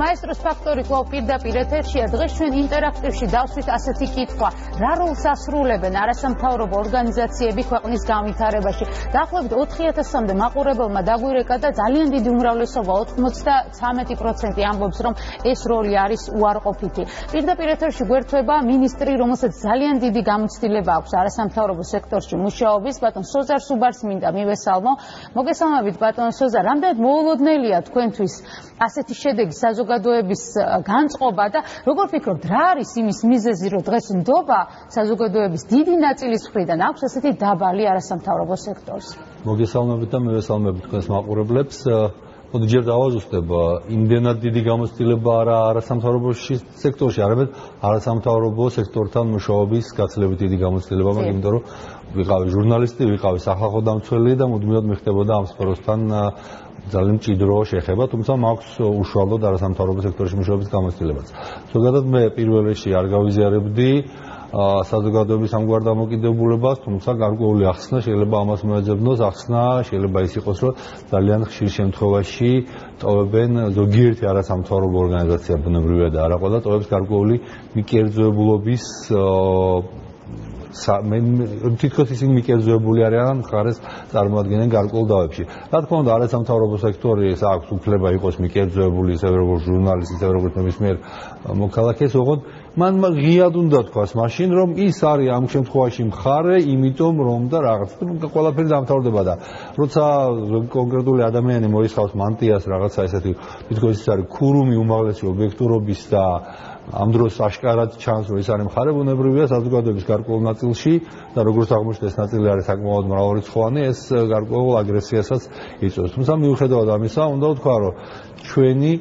მაესტროს ფაქტორი კვლავ პირდაპირ ეთერშია. დღეს ჩვენ ინტერაქტივში დავსვით ასეთი კითხვა: რა როლს ასრულებენ არასამთავრობო ორგანიზაციები ქვეყნის განვითარებაში? დაახლოებით 4000-მდე მაყურებელმა დაგვირეკა და ძალიან დიდი უმრავლესობა 93% ამბობს, რომ ეს როლი არის უარყოფითი. პირდაპირ ეთერში გვერდება მინისტრი, რომელსაც ძალიან დიდი გამოცდილება აქვს არასამთავრობო სექტორში მუშაობის, ბატონ სოზარ სუბარს მინდა მივესალმო. მოგესალმებით ბატონ სოზარ, რამდენად მოულოდნელია თქვენთვის ასეთი შედეგი საზოგადოების განწყობა და როგორ ფიქრობთ რა არის იმის მიზეზი რომ დღეს ნდობა საზოგადოების დიდი ნაწილის მხრიდან აქვს ასეთი დაბალი არასამთავრობო სექტორს? მოგესალმებით და მივესალმებით თქვენს მაყურებლებს მოდი ჯერ დავაზუსტებ იმდენად დიდი გამოცდილება არა არასამთავრობო სექტორში არამედ არასამთავრობო სექტორთან მუშაობის გაცილებით დიდი გამოცდილება მაგრამ იმიტომ რომ ვიყავი ჟურნალისტი ვიყავი სახალხო დამცველი და მუდმივად მიხდებოდა ამ სფეროსთან ძალიან მჭიდრო შეხება, თუმცა მაქვს უშუალოდ არასამთავრობო სექტორში მუშაობის გამოცდილებაც. ზოგადად მე პირველ რიგში არ გავიზიარებდი საზოგადოების ამგვარ დამოკიდებულებას, თუმცა გარკვეული ახსნა შეიძლება ამას მოეძებნოს, ახსნა შეიძლება ის იყოს, რომ ძალიან ხშირ შემთხვევაში ტოვებენ ზოგიერთი არასამთავრობო ორგანიზაცია ბუნებრივია და არა ყველა ტოვებს გარკვეული მიკერძოებულობის მე თითქოს ისინი მიკერძოებული არიან მხარეს წარმოადგენენ გარკვეულ დავებში. რა თქმა უნდა, არასამთავრობო სექტორის აქვს უფლება იყოს მიკერძოებული ისე როგორც ჟურნალისტი, ისე როგორც ნებისმიერ მოქალაქეს, ოღონდ მან ღიად უნდა თქვას მაშინ, რომ ის არის ამ შემთხვევაში მხარე, იმიტომ რომ და რაღაც ყველაფერი დამთავრდება და როცა კონკრეტული ადამიანი მოისხავს მანტიას რაღაცა ესეთი თითქოს ის არის ქურუმი უმაღლესი ობიექტურობის და ამ დროს აშკარად ჩანს რომ ეს არის მხარებუნებრივია საზოგადოების გარკვეულ ნაწილში და როგორც აღმოჩნდა ეს ნაწილი არის საკმაოდ მრავალრიცხოვანი ეს გარკვეულ აგრესიასაც იწვევს. თუმცა მიუხედავად ამისა უნდა ვთქვა რომ ჩვენი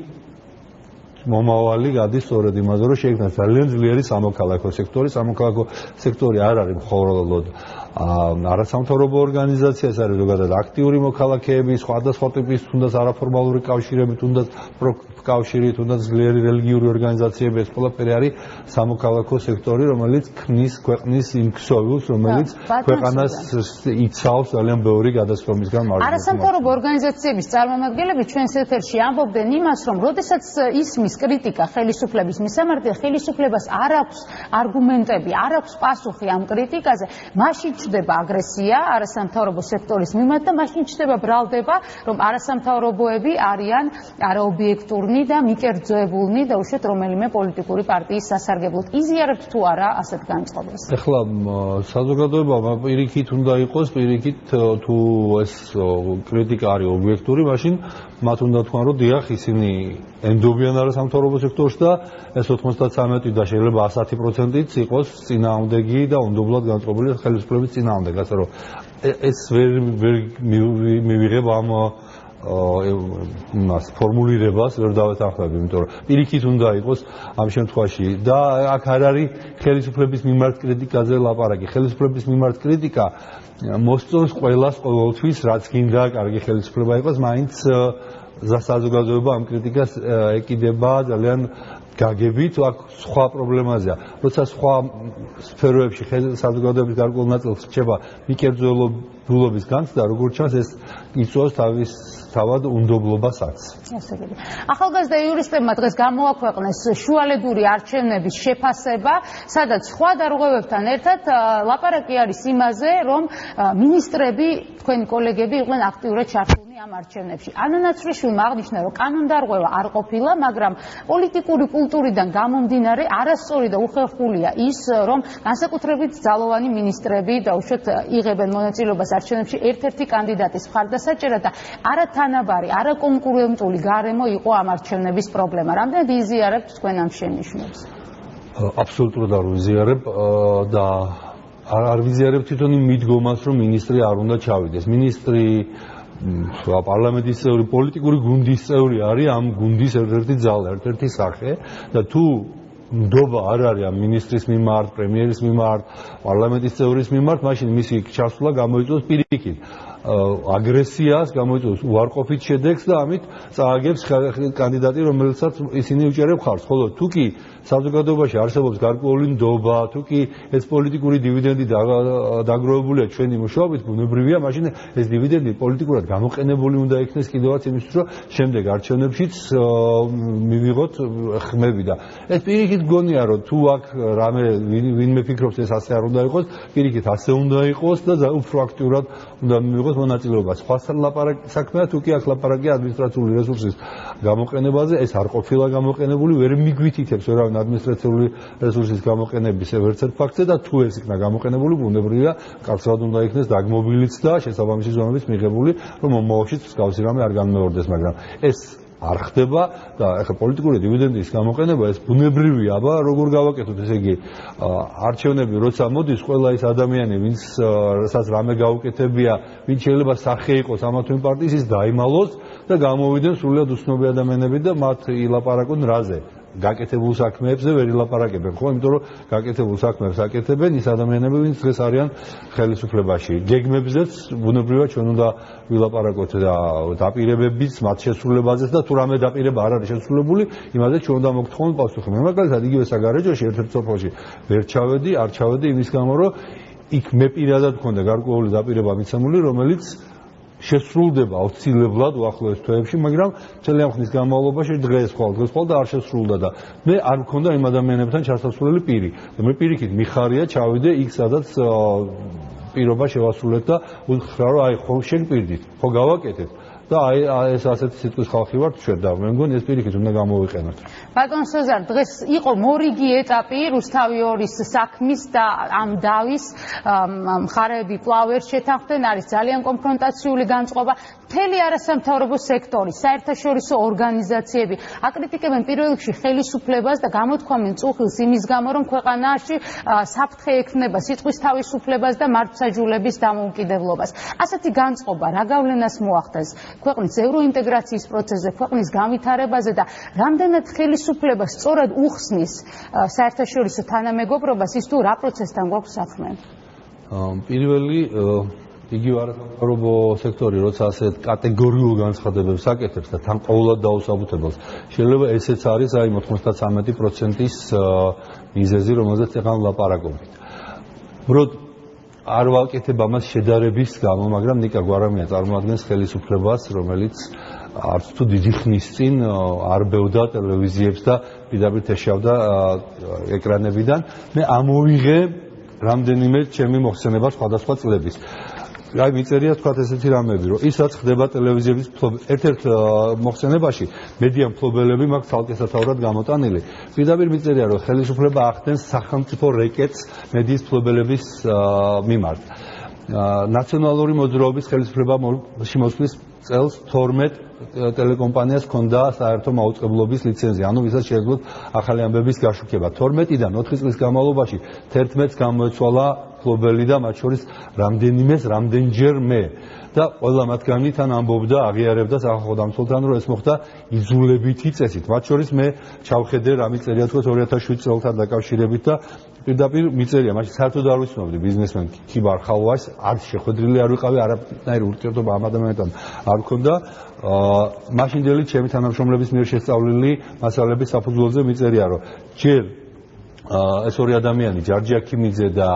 მომავალი გადის სწორედ იმაზე რომ შეიქმნა ძალიან ძლიერი სამოქალაქო სექტორი. სამოქალაქო სექტორი არ არის მხოლოდ არასამთავრობო ორგანიზაცია ეს არის ზოგადად აქტიური მოქალაქეები სხვადასხვა ტიპის თუნდაც არაფორმალური კავშირები თუნდაც კავშირი თუნდაც ძლიერი რელიგიური ორგანიზაციები ეს ყველაფერი არის სამოქალაქო სექტორი რომელიც ქმნის ქვეყნის იმ ქსოვილს რომელიც ქვეყანას იცავს ძალიან ბევრი გადასხდომისგან მარჯვნივ არასამთავრობო ორგანიზაციების წარმომადგენლები ჩვენს ეთერში ამბობდნენ იმას რომ როდესაც ისმის კრიტიკა ხელისუფლების მისამართი ხელისუფლებას არ აქვს არგუმენტები არ აქვს პასუხი ამ კრიტიკაზე მაშინ ჩდება აგრესია არასამთავრობო სექტორის მიმართ და მაშინ ჩდება ბრალდება რომ არასამთავრობოები არიან არაობიექტურნი და მიკერძოებულნი და უშუალოდ რომელიმე პოლიტიკური პარტიის სასარგებლოდ იზიარებთ თუ არა ასეთ განწყობას. ეხლა საზოგადოება პირიქით უნდა იყოს, პირიქით თუ ეს კრიტიკა არის ობიექტური, მაშინ მათ უნდა თქვან, რომ დიახ, ისინი ენდობიან არასამთავრობო სექტორში და ეს 93 და შეიძლება 110%-იც იყოს წინააღმდეგი და უნდობლად განწყობილი ხელისუფლების წინააღმდეგ, ასე რომ ეს ვერ ვერ მივიღებ ამ იმას ფორმულირებას ვერ დავეთანხმები, იმიტომ რომ პირიქით უნდა იყოს ამ შემთხვევაში და აქ არ არის ხელისუფლების მიმართ კრიტიკაზე ლაპარაკი. ხელისუფლების მიმართ კრიტიკა მოსწონს ყოველას ყოველთვის, რაც გინდა კარგი ხელისუფლება იყოს, მაინც საზოგადოება ამ კრიტიკას ეკიდება ძალიან გაგებით, აქ სხვა პრობლემაზეა. როცა სხვა სფეროებში საზოგადოების გარკვეულ ნაწილს რჩება მიკერძოებულობის განცდა, როგორც ჩანს ეს იწვევს თავის თავად უნდობლობასაც. ასე იგი. ახალგაზრდა იურისტებმა დღეს გამოაქვეყნეს შუალედური არჩევნების შეფასება, სადაც სხვა დარღვევებთან ერთად ლაპარაკი არის იმაზე, რომ ministrები, თქვენი კოლეგები იყვნენ აქტიურად ჩართულნი ამ არჩევნებში. ანანაცრიშვილმა აღნიშნა, რომ კანონდარღვევა არ ყოფილა, მაგრამ პოლიტიკური კულტურიდან გამომდინარე არასწორი და უხერხულია ის, რომ განსაკუთრებით ძალოვანი ministrები და უშუალოდ იღებენ მონაწილეობას არჩევნებში ერთ-ერთი კანდიდატის მხარდასაჭერად და არათანაბარი, არაკონკურენტული გარემო იყო ამ არჩევნების პრობლემა. რამდენად იზიარებთ თქვენ ამ შენიშვნებს? აბსოლუტურად არ ვიზიარებ და არ არ ვიზიარებ თვითონ იმ მიდგომას, რომ ministri არ უნდა ჩავიდეს. ministri პარლამენტის წევრი პოლიტიკური გუნდის წევრი არის ამ გუნდის ერთ-ერთი ძალა, ერთ-ერთი სახე და თუ ნდობა არ არის ამ ministris მიმართ, პრემიერის მიმართ, პარლამენტის წევრის მიმართ, მაშინ მისი ჩასვლა გამოიწვევს პირიქით. აგრესიას, გამოიწვევს უარყოფით შედეგს და ამით წააგებს კანდიდატი, რომელსაც ისინი უჭერებ ხარს. ხოლო თუ კი საზოგადოებაში არსებობს გარკვეული ნდობა, თუ კი ეს პოლიტიკური დივიდენდი დაგროვებულია ჩვენი მუშაობით, ბუნებრივია, მაშინ ეს დივიდენდი პოლიტიკურად გამოყენებული უნდა იქნეს კიდევაც იმისთვის, რომ შემდეგ არჩევნებშიც მივიღოთ ხმები და ეს პირიქით გონია, რომ თუ აქ რამე ვინმე ფიქრობს ეს ასე არ უნდა იყოს, პირიქით ასე უნდა იყოს და უფრო აქტიურად უნდა მივიღოს მონაწილეობა. სხვა ლაპარაკი საქმეა, თუ კი აქ ლაპარაკი ადმინისტრაციული რესურსის გამოყენებაზე, ეს არ ყოფილა გამოყენებული, ვერ მიგვითითებს ვერავინ ადმინისტრაციული რესურსის გამოყენების ერთ-ერთ ფაქტზე და თუ ეს იქნა გამოყენებული, ბუნებრივია, კაცად უნდა იქნეს დაგმობილიც და შესაბამისი ზომების მიღებული, რომ მომავალშიც მსგავსი რამე არ განმეორდეს, მაგრამ ეს არ ხდება და ახლა პოლიტიკური დივიდენდის გამოყენება ეს ბუნებრივია, აბა როგორ გავაკეთოთ ესე იგი არჩევნები როცა მოდის ყველა ის ადამიანი ვინც რასაც რამე გაუკეთებია, ვინც შეიძლება სახე იყოს ამა თუ იმ პარტიის ის დაიმალოს და გამოვიდნენ სრულად უცნობი ადამიანები და მათ ილაპარაკონ რაზე. გაკეთებულ საქმეებზე ვერ ილაპარაკებენ, ხო? იმიტომ რომ გაკეთებულ საქმეებს აკეთებენ ის ადამიანები, ვინც დღეს არიან ხელისუფლებაში. გეგმებზეც ბუნებრივად ჩვენ უნდა ვილაპარაკოთ და დაპირებებიც მათ შესრულებაზეც და თუ რამე დაპირება არ არის შესრულებული, იმაზე ჩვენ უნდა მოგთხოვოთ პასუხი. მე მაგალითად იგივე საგარეჯოში ერთ-ერთ სოფელში ვერ ჩავედი, არ ჩავედი იმის გამო, რომ იქ მე პირადად მქონდა გარკვეული დაპირება მიცემული, რომელიც შესრულდება აუცილებლად უახლოეს თვეებში, მაგრამ ძალიან ხნის განმავლობაში დღეს ხვალ დღეს ხვალ და არ შესრულდა და მე არ მქონდა იმ ადამიანებთან ჩასასვლელი პირი. მე პირიქით მიხარია ჩავიდე იქ სადაც პირობა შევასრულეთ და უთხრა რომ აი ხო შენ პირდით, ხო გავაკეთეთ. და აი ეს ასეთი სიტყვის ხალხი ვართ ჩვენ და მე მგონი ეს პირიქით უნდა გამოვიყენოთ. ბატონ სეზარ, დღეს იყო მორიგი ეტაპი რუსთავი ორის საქმის და ამ დავის მხარეები პლავერ შეთანხმდნენ, არის ძალიან კონფრონტაციული განწყობა. მთელი არასამთავრობო სექტორი, საერთაშორისო ორგანიზაციები აკრიტიკებენ პირველ რიგში ხელისუფლებას და გამოთქვამენ წუხილს იმის გამო, რომ ქვეყანაში საფრთხე ექნება სიტყვის თავისუფლებას და მართლმსაჯულების დამოუკიდებლობას. ასეთი განწყობა რა გავლენას მოახდენს? ქვეყნის ევროინტეგრაციის პროცესზე, ქვეყნის განვითარებაზე და რამდენად ხელისუფლება სწორად უხსნის საერთაშორისო თანამეგობრობას ის თუ რა პროცესთან გვაქვს საქმე? პირველი იგივე არასამთავრობო სექტორი, როცა ასეთ კატეგორიულ განცხადებებს აკეთებს და თან ყოველად დაუსაბუთებელს, შეიძლება ესეც არის აი 93%-ის მიზეზი, რომელზეც ეხლა ლაპარაკობთ. ბროდ არ ვაკეთებ ამას შედარების გამო, მაგრამ ნიკა გვარამია წარმოადგენს ხელისუფლებას, რომელიც არც თუ დიდი ხნის წინ არ ბევდა ტელევიზიებს და პირდაპირ ეშავდა ეკრანებიდან. მე ამოვიღე რამდენიმე ჩემი მოხსენება სხვადასხვა წლების. აი მიწერია თქვა ესეთი რამები, რომ ისაც ხდება ტელევიზიების ერთ-ერთ მოხსენებაში მედია მფლობელები მაგ თალკესათაურად გამოტანილი. პირდაპირ მიწერია, რომ ხელისუფლება ახდენს სახელმწიფო რეკეტს მედიის მფლობელების მიმართ. ნაციონალური მოძრაობის ხელისუფლება შემოსვლის წელს 12 ტელეკომპანიას ჰქონდა საერთო მაუწყებლობის ლიცენზია, ანუ ვისაც შეიძლება ახალი ამბების გაშუქება. 12-დან 4 წლის განმავლობაში 11-ს გამოეცვალა ფლობელი და მათ შორის რამდენიმეს რამდენჯერ მე და ყველა მათგანი თან ამბობდა, აღიარებდა სახალხო დამცველთან, რომ ეს მოხდა იზულებითი წესით. მათ შორის მე ჩავხედე რა მიწერია თქოს 2007 წელთან დაკავშირებით და პირდაპირ მიწერია, მაშინ საერთოდ არ ვიცნობდი ბიზნესმენ ქიბარ ხალვას, არ შეხვედრილი არ ვიყავი, არაფერი ურთიერთობა ამ ადამიანთან არ მქონდა. აა მაშინდელი ჩემი თანამშრომლების მიერ შესწავლილი მასალების საფუძველზე მიწერია, რომ ჯერ ეს ორი ადამიანი, ჯარჯი აქიმიძე და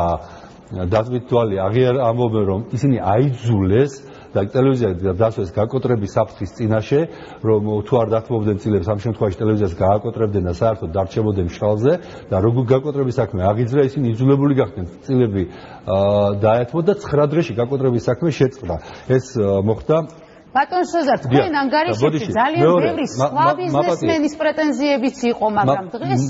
დაწვით თვალი აღიარ ამბობენ რომ ისინი აიძულეს და ტელევიზიაზე დასვეს გაკოტრების საფრთხის წინაშე რომ თუ არ დათმობდნენ წილებს ამ შემთხვევაში ტელევიზიას გააკოტრებდნენ და საერთოდ დარჩებოდნენ შალზე და როგორ გაკოტრების საქმე? აღიძრა ისინი იძულებული გახდნენ წილები დაეთმო და 9 დღეში გაკოტრების საქმე შეწყდა. ეს მოხდა. ბატონ სოზარ თქვენ ანგარიშებში ძალიან ბევრი სხვა ბიზნესმენის პრეტენზიებიც იყო მაგრამ დღეს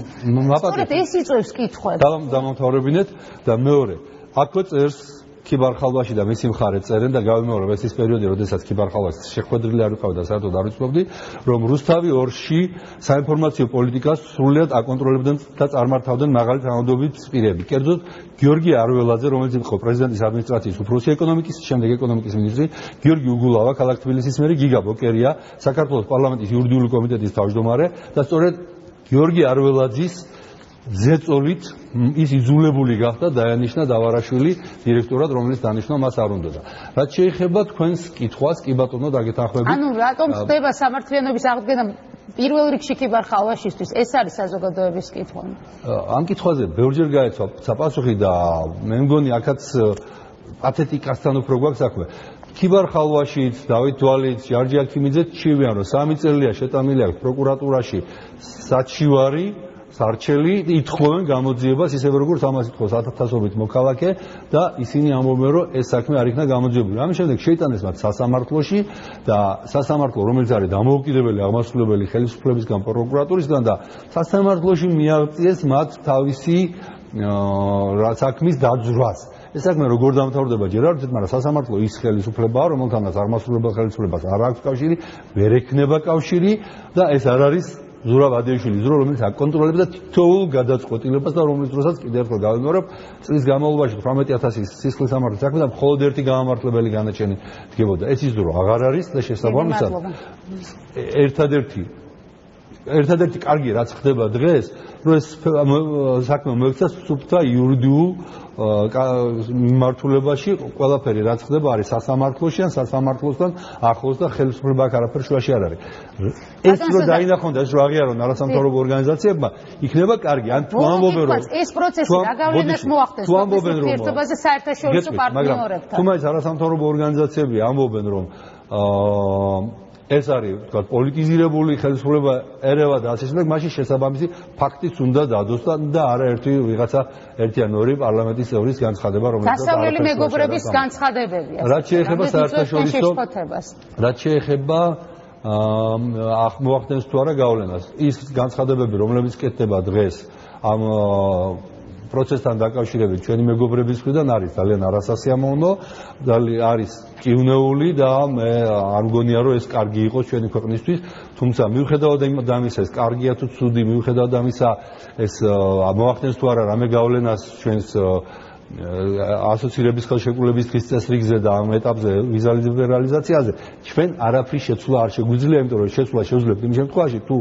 სწორედ ეს იწევს კითხვებს. დამამთავრებინეთ და მეორე აქვე წერს ქიბარხალვაში და მისი მხარე წერენ და გავიმეორებ ეს ის პერიოდი, როდესაც ქიბარხალვას შეხვედრილი არ ვიყავ და საერთოდ არ ვიცნობდი, რომ რუსთავი ორში საინფორმაციო პოლიტიკას სრულად აკონტროლებდნენ და წარმართავდნენ მაღალი თანამდებობის პირები. კერძოდ გიორგი არველაძე, რომელიც იყო პრეზიდენტის ადმინისტრაციის უფროსი ეკონომიკის, შემდეგ ეკონომიკის მინისტრი, გიორგი უგულავა, ქალაქ თბილისის მერი, გიგა ბოკერია, საქართველოს პარლამენტის იურიდიული კომიტეტის თავმჯდომარე და სწორედ გიორგი არველაძის ზეწოლით ის იძულებული გახდა დაენიშნა დავარაშვილი დირექტორად, რომელიც დანიშნა მას არ უნდოდა. რაც შეეხება თქვენს კითხვას, კი ბატონო, დაგეთანხმებით. ანუ რატომ ხდება სამართლიანობის აღდგენა პირველ რიგში კიბარ ხალვაშისთვის? ეს არის საზოგადოების კითხვა. ამ კითხვაზე ბევრჯერ გაეცვა საპასუხი და მე მგონი აქაც პათეტიკასთან უფრო გვაქვს საქმე. კიბარ ხალვაშიც, დავით დვალიც, ჯარჯი აქიმიძე ჩივიან, რომ სამი წელია შეტანილი აქვს პროკურატურაში საჩივარი სარჩელი ითხოვენ გამოძიებას ისევე როგორც ამას ითხოვს ათათასობით მოქალაქე და ისინი ამბობენ რომ ეს საქმე არ იქნა გამოძიებული. ამის შემდეგ შეიტანეს მათ სასამართლოში და სასამართლო რომელიც არის დამოუკიდებელი აღმასრულებელი ხელისუფლებისგან პროკურატურისგან და სასამართლოში მიაღწიეს მათ თავისი საქმის დაძრას. ეს საქმე როგორ დამთავრდება ჯერ არ ვიცით, მაგრამ სასამართლო ის ხელისუფლებაა, რომელთანაც აღმასრულებელ ხელისუფლებას არ აქვს კავშირი, ვერ ექნება კავშირი და ეს არ არის ზურაბ ადიაშვილის დრო რომელიც აკონტროლებს და თითოეულ გადაწყვეტილებას და რომლის დროსაც კიდევ ერთხელ გავიმეორებ წლის განმავლობაში 18000 სისხლის სამართლის საქმე და მხოლოდ ერთი გამართლებელი განაჩენი დგებოდა. ეს ის დრო აღარ არის და შესაბამისად ერთადერთი ერთადერთი კარგი რაც ხდება დღეს რომ ეს საქმე მოექცა სუფთა იურიდიულ მიმართულებაში ყველაფერი რაც ხდება არის სასამართლოში ან სასამართლოსთან ახლოს და ხელისუფლება აქ არაფერ შუაში არ არის. ეს რო დაინახონ და ეს რო აღიარონ არასამთავრობო ორგანიზაციებმა, იქნება კარგი. ან თუ ამბობენ რომ ეს პროცესი რა გავლენას მოახდენს თუ ამბობენ რომ ერთობაზე საერთაშორისო პარტნიორებთან. თუ მაინც არასამთავრობო ორგანიზაციები ამბობენ რომ აა ეს არის თქვა პოლიტიზირებული ხელისუფლება ერევა და ასე შემდეგ მაშინ შესაბამისი ფაქტიც უნდა დადოს და არა ერთი ვიღაცა ერთი ან ორი პარლამენტის წევრის განცხადება რომელიც დასავლელი მეგობრების განცხადებებია რაც შეეხება საერთაშორისო რაც შეეხება აა მოახდენს თუ არა გავლენას ის განცხადებები რომლებიც კეთდება დღეს ამ პროცესთან დაკავშირებით ჩვენი მეგობრების მხრიდან არის ძალიან არასასიამოვნო და არის კივნეული და მე არ მგონია რომ ეს კარგი იყოს ჩვენი ქვეყნისთვის. თუმცა მიუხედავად ამისა ეს კარგია თუ ცუდი მიუხედავად ამისა ეს მოახდენს თუ არა რამე გავლენას ჩვენს ასოცირების ხელშეკრულების დღის წესრიგზე და ამ ეტაპზე ვიზა ლიბერალიზაციაზე ჩვენ არაფრის შეცვლა არ შეგვიძლია იმიტომ რომ შეცვლა შეუძლებთ იმ შემთხვევაში თუ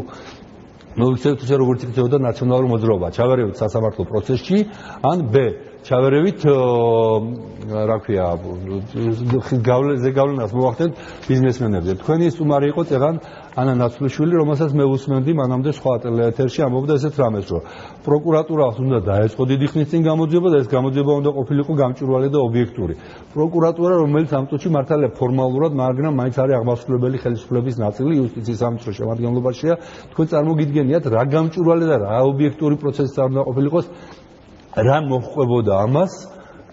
მოიქცეთ ისე როგორც იქნებოდა ნაციონალური მოძრაობა ჩავარებით სასამართლო პროცესში. ან ბ ჩავერევით რა ქვია გავლენაზე გავლენას მოახდენთ ბიზნესმენებზე. თქვენი სტუმარი იყო წეღან ანა ნაცვლიშვილი რომელსაც მე უსმენდი მანამდე სხვა ტელეეთერში ამბობდა ესეთ რამეს რომ პროკურატურას უნდა დაეწყო დიდი ხნის წინ გამოძიება და ეს გამოძიება უნდა ყოფილიყო გამჭვირვალე და ობიექტური. პროკურატურა რომელიც ამ წუთში მართალია ფორმალურად მაგრამ მაინც არის აღმასრულებელი ხელისუფლების ნაწილი იუსტიციის სამინისტროს შემადგენლობაშია თქვენ წარმოგიდგენიათ რა გამჭვირვალე და რა ობიექტური პროცესი უნდა ყოფილიყოს რა მოხყვებოდა ამას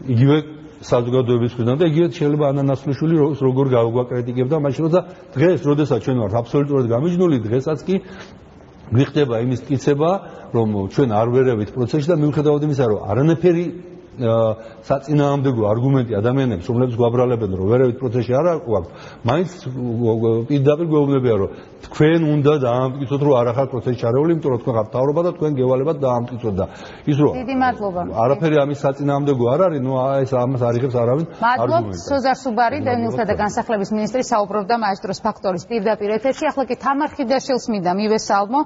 იგივე საზოგადოების მხრიდან და იგივე შეიძლება ანანასლიშვილი როგორ გავგვაკრიტიკებდა მაშინ და დღეს როდესაც ჩვენ ვართ აბსოლუტურად გამიჯნული დღესაც კი გვიხდება იმის კიცება რომ ჩვენ არ ვერევით პროცესში და მიუხედავად იმისა რომ არანაირი საწინააღმდეგო არგუმენტი ადამიანებს, რომლებიც გვაბრალებენ, რომ ვერავით პროცესში არ აქვს, მაინც პირდაპირ გვეუბნებიან, რომ თქვენ უნდა დაამტკიცოთ, რომ არ ახალ პროცესში არეული, იმიტომ რომ თქვენ ხართ თავრობა და თქვენ გევალებათ დაამტკიცოთ და ის რომ დიდი მადლობა. არაფერი ამის საწინააღმდეგო არ არის, ნუ ეს ამას არიღებს არავინ. მადლობთ სოზარ სუბარი, დენილთა და განსახლების მინისტრი საუბრობდა მაესტროს ფაქტორის პირდაპირ ეთერში. ახლა კი თამარ ხიდაშვილს მინდა მივესალმო.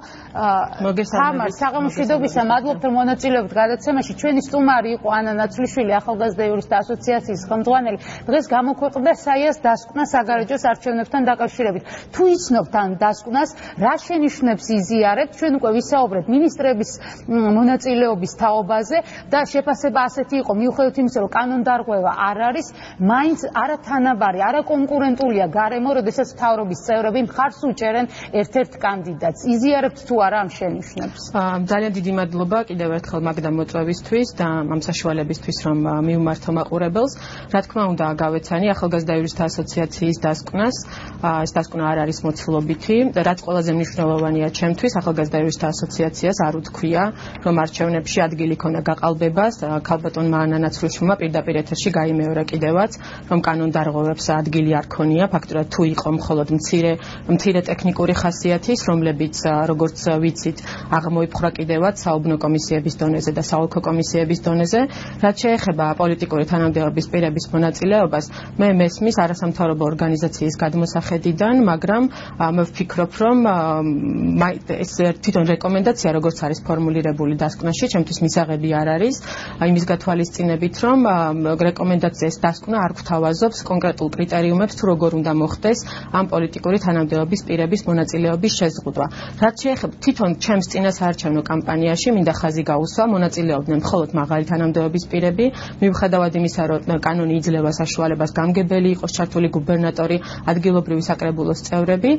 თამარ, საღამოშვიდობისა, მადლობთ რომ მონაწილეობთ გადაცემაში. ჩვენი სტუმარი იყო ანა ნაცვლიშვილი ახალგაზრდა იურისტთა ასოციაციის ხელმძღვანელი დღეს გამოქვეყნდა საიას დასკვნა საგარეჯოს არჩევნებთან დაკავშირებით. თუ იცნობთ ან დასკვნას რა შენიშვნებს იზიარებთ ჩვენ უკვე ვისაუბრეთ მინისტრების მონაწილეობის თაობაზე და შეფასება ასეთი იყო. მიუხედავად იმისა რომ კანონდარღვევა არ არის მაინც არათანაბარი არაკონკურენტულია გარემო როდესაც თავრობის წევრები მხარს უჭერენ ერთ-ერთ კანდიდატს. იზიარებთ თუ არა ამ შენიშვნებს ძალიან დიდი მადლობა კიდევ ერთხელ მაგდა მოწვევისთვის და ამ საშუალებით იმისთვის რომ მიუმართო მაყურებელს. რა თქმა უნდა, გავეცანი ახალგაზრდა იურისტთა ასოციაციის დასკვნას. ეს დასკვნა არ არის მოცულობითი, რაც ყველაზე მნიშვნელოვანია ჩემთვის, ახალგაზრდა იურისტთა ასოციაციას არ უთქვია, რომ არჩევნებში ადგილი ქონა გაყალბებას. ქალბატონმა ანანაცრუშმა პირდაპირ ეთერში გაიმეორა კიდევაც, რომ კანონდარღვევებს ადგილი არ ქონია, ფაქტურად თუ იყო მხოლოდ მცირე მცირე ტექნიკური ხასიათის, რომლებიც როგორც ვიცით, აღმოიფხვრა კიდევაც საუბნო კომისიების დონეზე და საოლქო კომისიების დონეზე. რაც შეეხება პოლიტიკური თანამდებობის პირების მონაწილეობას, მე მესმის არასამთავრობო ორგანიზაციის გადმოსახედიდან, მაგრამ მე ვფიქრობ, რომ ეს თვითონ რეკომენდაცია, როგორც არის ფორმულირებული დასკვნაში, ჩემთვის მისაღები არ არის, იმის გათვალისწინებით, რომ რეკომენდაციის დასკვნა არ გვთავაზობს კონკრეტულ კრიტერიუმებს, თუ როგორ უნდა მოხდეს ამ პოლიტიკური თანამდებობის პირების მონაწილეობის შეზღუდვა. რაც შეეხება თვითონ ჩემს წინასაარჩევნო კამპანიაში, მინდა ხაზი გაუსვა, მონაწილეობდნენ მხოლოდ მაღალი თანამდებობის პირები, მიუხედავად იმისა, რომ კანონი იძლევა საშუალებას გამგებელი იყოს ჩართული გუბერნატორი, ადგილობრივი საკრებულოს წევრები,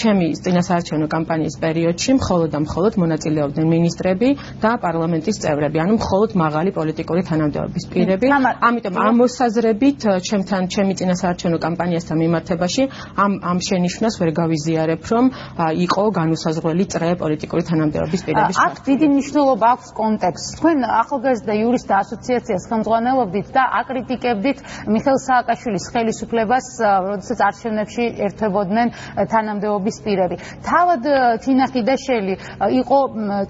ჩემი წინასაარჩევნო კამპანიის პერიოდში მხოლოდ და მხოლოდ მონაწილეობდნენ მინისტრები და პარლამენტის წევრები, ანუ მხოლოდ მაღალი პოლიტიკური თანამდებობის პირები. ამიტომ ამ მოსაზრებით ჩემთან ჩემი წინასაარჩევნო კამპანიასთან მიმართებაში ამ ამ შენიშვნას ვერ გავიზიარებ, რომ იყო განუსაზღვრელი წრე პოლიტიკური თანამდებობის პირების აქ დიდი მნიშვნელობა აქვს კონტექსტს. თქვენ ახალგაზრდა იურისტთა ასოციაციას ხელმძღვანელობდით და აკრიტიკებდით მიხელ სააკაშვილის ხელისუფლებას, როდესაც არჩევნებში ერთვებოდნენ თანამდებობის პირები. თავად თინა ხიდაშელი იყო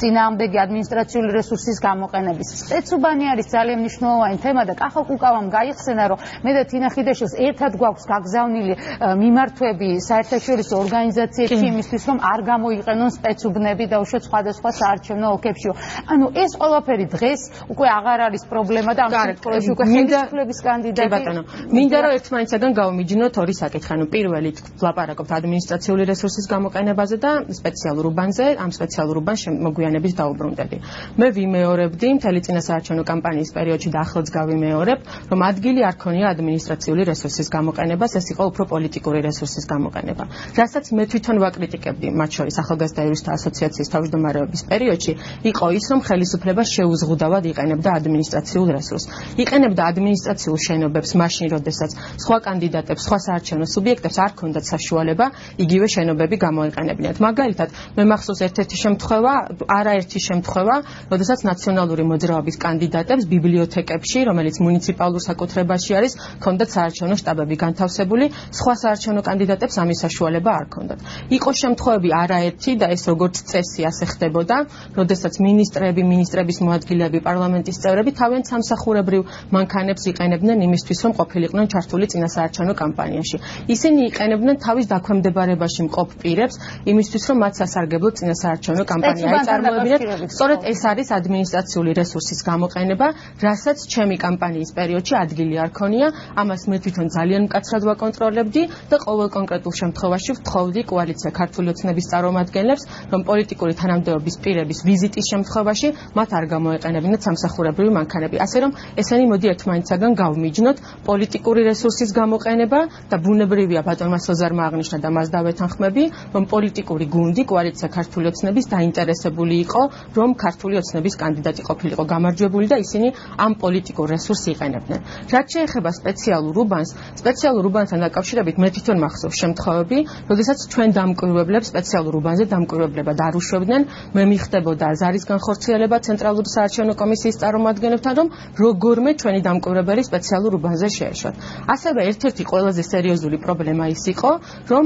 წინააღმდეგი ადმინისტრაციული რესურსის გამოყენების. სპეცუბანი არის ძალიან მნიშვნელოვანი თემა და კახალ კუკავამ გაიხსენა, რომ მე და თინა ხიდაშელს ერთად გვაქვს გაგზავნილი მიმართვები საერთაშორისო ორგანიზაციებში იმისთვის, რომ არ გამოიყენონ სპეცუბნები და უშუალოდ სხვადასხვა საარჩევნო ოლქებში. ანუ ეს ყველაფერი დღეს უკვე აღარ არის პრობლემა და ამ შემთხვევაში უკვე ხელისუფლების კანდიდატი. კი ბატონო, მინდა რომ ერთმანეთსაგან გავმიჯნოთ ორი საკითხი. ანუ პირველი ვლაპარაკობთ ადმინისტრაციული რესურსის გამოყენებაზე და სპეციალურ უბანზე, ამ სპეციალურ უბანს მოგვიანებით დაუბრუნდები. მე ვიმეორებდი მთელი წინასაარჩევნო კამპანიის პერიოდში და ახლაც გავიმეორებ, რომ ადგილი არ ქონია ადმინისტრაციული რესურსის გამოყენებას, ეს იყო უფრო პოლიტიკური რესურსის გამოყენება. რასაც მე თვითონ ვაკრიტიკებდი, მათ შორის ახალგაზრდა იურისტთა ასოციაციის თავმჯდომარეობის პერიოდში, იყო ის, რომ ხელისუფლება შეუზღუდავად იყენებდა ადმინისტრაციულ რესურსს. იყენებდა ადმინისტრაციულ შენობებს მაშინ, როდესაც სხვა კანდიდატებს, სხვა საარჩევნო სუბიექტებს არ ქონდათ საშუალება იგივე შენობები გამოიყენებინათ. მაგალითად, მე მახსოვს ერთ-ერთი შემთხვევა, არაერთი შემთხვევა, როდესაც ნაციონალური მოძრაობის კანდიდატებს ბიბლიოთეკებში, რომელიც მუნიციპალურ საკუთრებაში არის, ქონდათ საარჩევნო შტაბები განთავსებული, სხვა საარჩევნო კანდიდატებს ამის საშუალება არ ქონდათ. იყო შემთხვევები არაერთი და ეს როგორც წესი ასე ხდებოდა, როდესაც ministrები, ministrების მოადგილეები, პარლამენტის წევრები თავიანთ სამსახურებრივ მანქანებს იყენებდნენ იმისთვის, რომ ყოფილიყვნენ ჩართული წინასაარჩევნო კამპანიაში. ისინი იყენებდნენ თავის დაქვემდებარებაში მყოფ პირებს იმისთვის, რომ მათ სასარგებლო წინასაარჩევნო კამპანია აწარმოებინათ. სწორედ ეს არის ადმინისტრაციული რესურსის გამოყენება, რასაც ჩემი კამპანიის პერიოდში ადგილი არ ქონია. ამას მე თვითონ ძალიან მკაცრად ვაკონტროლებდი და ყოველ კონკრეტულ შემთხვევაში ვთხოვდი კოალიცია ქართული ოცნების წარმომადგენლებს, რომ პოლიტიკური თანამდებობის პირების ვიზიტის შემთხვევაში მათ არ გამოეყენებინათ სამსახურებრივი მანქანები. ასე რომ ესენი მოდი ერთმანეთსაგან გავმიჯნოთ პოლიტიკური რესურსის გამოყენება და ბუნებრივია ბატონმა სოზარმა აღნიშნა და მას დავეთანხმები, რომ პოლიტიკური გუნდი კოალიცია ქართული ოცნების დაინტერესებული იყო, რომ ქართული ოცნების კანდიდატი ყოფილიყო გამარჯვებული და ისინი ამ პოლიტიკურ რესურსს იყენებდნენ. რაც შეეხება სპეციალურ უბანს, სპეციალურ უბანთან დაკავშირებით მე თვითონ მახსოვს შემთხვევები, როდესაც ჩვენ დამკვირვებლებს სპეციალურ უბანზე დამკვირვებლება დაარუშვებდნენ, მე მიხდებოდა ზარის განხორციელება ცენტრალური საარჩევნო კომისიის წარმომადგენლებთან, რომ როგორმე ჩვენი დამკვირვებელი სპეციალურ უბანზე შეეშვათ. ასევე ერთ-ერთი ყველაზე სერიოზული პრობლემა ის იყო, რომ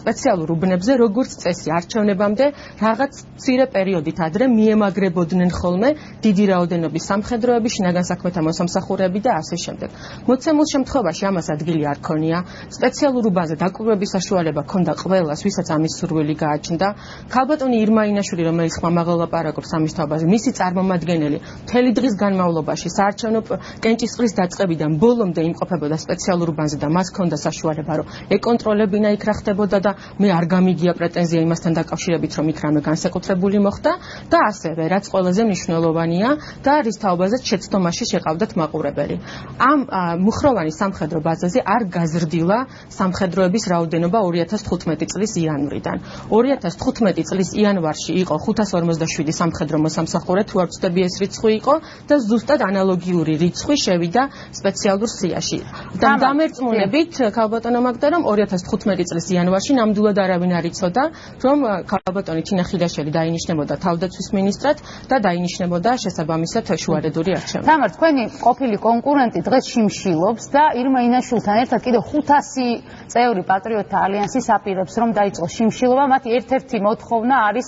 სპეციალურ უბნებზე როგორც წესი არჩევნებამდე რაღაც მცირე პერიოდით ადრე მიემაგრებოდნენ ხოლმე დიდი რაოდენობის სამხედროები, შინაგან საქმეთა მოსამსახურეები და ასე შემდეგ. მოცემულ შემთხვევაში ამას ადგილი არ ქონია. სპეციალურ უბანზე დაკვირვების საშუალება ქონდა ყველას, ვისაც ამის სურვილი გააჩნდა. ქალბატონი ირმაინაშვილი, რომელიც ხმამაღლა ლაპარაკობს ამის თაობაზე, მისი წარმომადგენელი მთელი დღის განმავლობაში საარჩევნო კენჭისყრის დაწყებიდან ბოლომდე იმყოფებოდა სპეციალურ უბანზე და მას ქონდა საშუალება, რომ ეკონტროლებინა იქ რა ხდებოდა და მე არ გამიგია პრეტენზია იმასთან დაკავშირებით, რომ იქ რამე განსაკუთრებული მოხდა და ასევე რაც ყველაზე მნიშვნელოვანია და რის თაობაზე შეცდომაში შეყავდათ მაყურებელი. ამ მუხროვანი სამხედრო ბაზაზე არ გაზრდილა სამხედროების რაოდენობა 2015 წლის იანვრიდან. 2015 წლის იანვარში იყო 557 სამხედრო მოსამსახურე, თუ არ ვცდები ეს რიცხვი იყო და ზუსტად ანალოგიური რიცხვი შევიდა სპეციალურ სიაში. და დამერწმუნებით ქალბატონო მაგდა რომ 2015 წლის იანვარში ნამდვილად არავინ არ იცოდა რომ ქალბატონი თინა ხიდაშელი დაინიშნებოდა თავდაცვის მინისტრად და დაინიშნებოდა შესაბამისად შუარედური არჩევნები. თამარ თქვენი ყოფილი კონკურენტი დღეს შიმშილობს და ირმა ინაშვილთან ერთად კიდე 500 წევრი პატრიოტთა ალიანსის აპირებს რომ დაიწყოს შიმშილობა, მათი ერთ-ერთი მოთხოვნა არის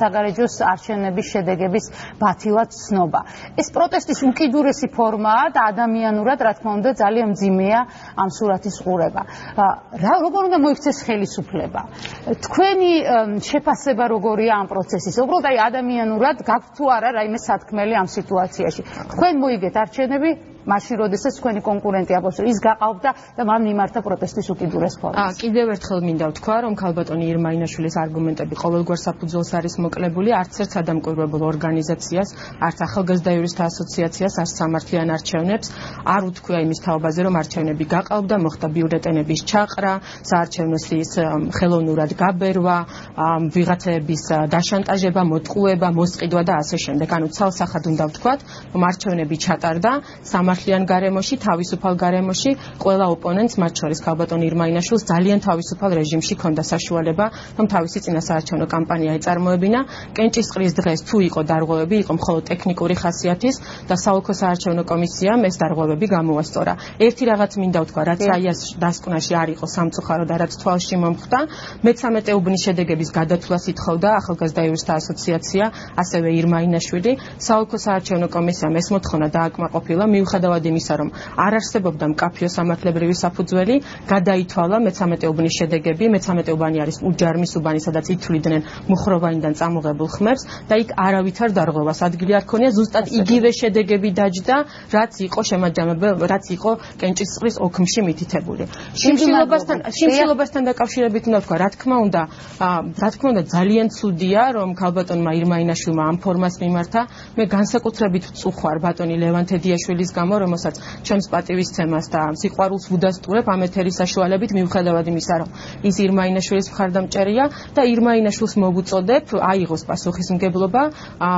საგარეჯოს არჩევნების შედეგების ბათილად ცნობა. ეს პროტესტი პროტესტის უკიდურესი ფორმაა და ადამიანურად რა თქმა უნდა ძალიან მძიმეა ამ სურათის ყურება. რა როგორ უნდა მოიქცეს ხელისუფლება? თქვენი შეფასება როგორია ამ პროცესის? უბრალოდ აი ადამიანურად გაქვთ თუ არა რაიმე სათქმელი ამ სიტუაციაში? თქვენ მოიგეთ არჩევნები მაშინ როდესაც თქვენი კონკურენტი აბოს ის გაყავდა და მან მიმართა პროტესტის უკიდურეს ფორმას. აა კიდევ ერთხელ მინდა ვთქვა, რომ ქალბატონი ირმაინაშვილის არგუმენტები ყოველგვარ საფუძველს არის მოკლებული არც ერთ სადამკვირვებელ ორგანიზაციას, არც ახალგაზრდა იურისტთა ასოციაციას, არც სამართლიან არჩევნებს არ უთქვია იმის თაობაზე, რომ არჩევნები გაყავდა, მოხდა ბიულეტენების ჩაყრა, საარჩევნო სიის ხელოვნურად გაბერვა, ვიღაცების დაშანტაჟება, მოტყუება, მოსყიდვა და ასე შემდეგ. ანუ ცალსახად უნდა ვთქვათ, რომ არჩევნები ჩატარდა სამართლიან სამართლიან გარემოში, თავისუფალ გარემოში, ყველა ოპონენტს, მათ შორის ქალბატონ ირმაინაშვილს ძალიან თავისუფალ რეჟიმში ჰქონდა საშუალება, რომ თავისი წინასაარჩევნო კამპანია ეწარმოებინა. კენჭისყრის დღეს თუ იყო დარღვევები, იყო მხოლოდ ტექნიკური ხასიათის და საოლქო საარჩევნო კომისიამ ეს დარღვევები გამოასწორა. ერთი რაღაც მინდა ვთქვა, რაც აიას დასკვნაში არ იყო სამწუხარო და რაც თვალში მომხდა, მე-13 უბნის შედეგების გადათვლას ითხოვდა ახალგაზრდა იურისტთა ასოციაცია, ასევე ირმაინაშვილი. საოლქო საარჩევნო კომისიამ ეს მოთხოვნა დააკმაყოფილა, მიუხედავად მიუხედავად იმისა, რომ არ არსებობდა მკაფიო სამართლებრივი საფუძველი, გადაითვალა მე-13 უბნის შედეგები, მე-13 უბანი არის უჯარმის უბანი, სადაც ითვლიდნენ მუხროვანიდან წამოღებულ ხმებს და იქ არავითარ დარღვევას ადგილი არ ქონია, ზუსტად იგივე შედეგები დაჯდა, რაც იყო შემაჯამებელ, რაც იყო კენჭისყრის ოქმში მითითებული. შიმშილობასთან შიმშილობასთან დაკავშირებით უნდა ვთქვა, რა თქმა უნდა, რა თქმა უნდა ძალიან ცუდია, რომ ქალბატონმა ირმაინაშვილმა ამ ფორმას მიმართა. მე განსაკუთრებით ვწუხარ ბატონი ლევან თედიაშვილის გამო, რომელსაც ჩემს პატივისცემას და სიყვარულს ვუდასტურებ ამ ეთერის საშუალებით მიუხედავად იმისა, რომ ის ირმაინაშვილის მხარდამჭერია და ირმაინაშვილს მოგუწოდებ აიღოს პასუხისმგებლობა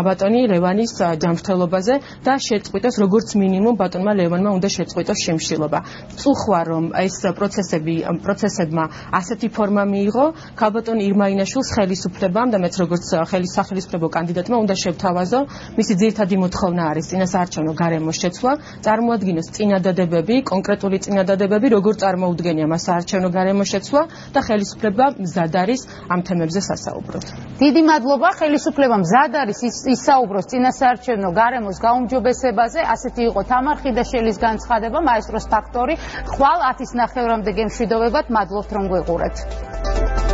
ბატონი ლევანის ჯანმრთელობაზე და შეწყვიტოს როგორც მინიმუმ ბატონმა ლევანმა უნდა შეწყვიტოს შემშილობა. წუხვა რომ ეს პროცესები პროცესებმა ასეთი ფორმა მიიღო, ქალბატონ ირმაინაშვილს ხელისუფლებამ და მეც როგორც ხელის სახელისფრებო კანდიდატმა უნდა შევთავაზო, მისი ძირითადი მოთხოვნა არის წინასაარჩევნო გარემოს შეცვლა წარმოადგენს წინადადებები, კონკრეტული წინადადებები, როგორ წარმოუდგენია მას საარჩევნო გარემოშეცვლა და ხელისუფლება მზად არის ამ თემებზე სასაუბროთ. დიდი მადლობა ხელისუფლება მზად არის ისაუბროს წინასაარჩევნო გარემოს გაუმჯობესებაზე. ასეთი იყო თამარ ხიდაშელის განცხადება, მაესტროს ფაქტორი. ხვალ 10-ის ნახევრამდე გემშვიდობებად, მადლობთ რომ გვეყურეთ.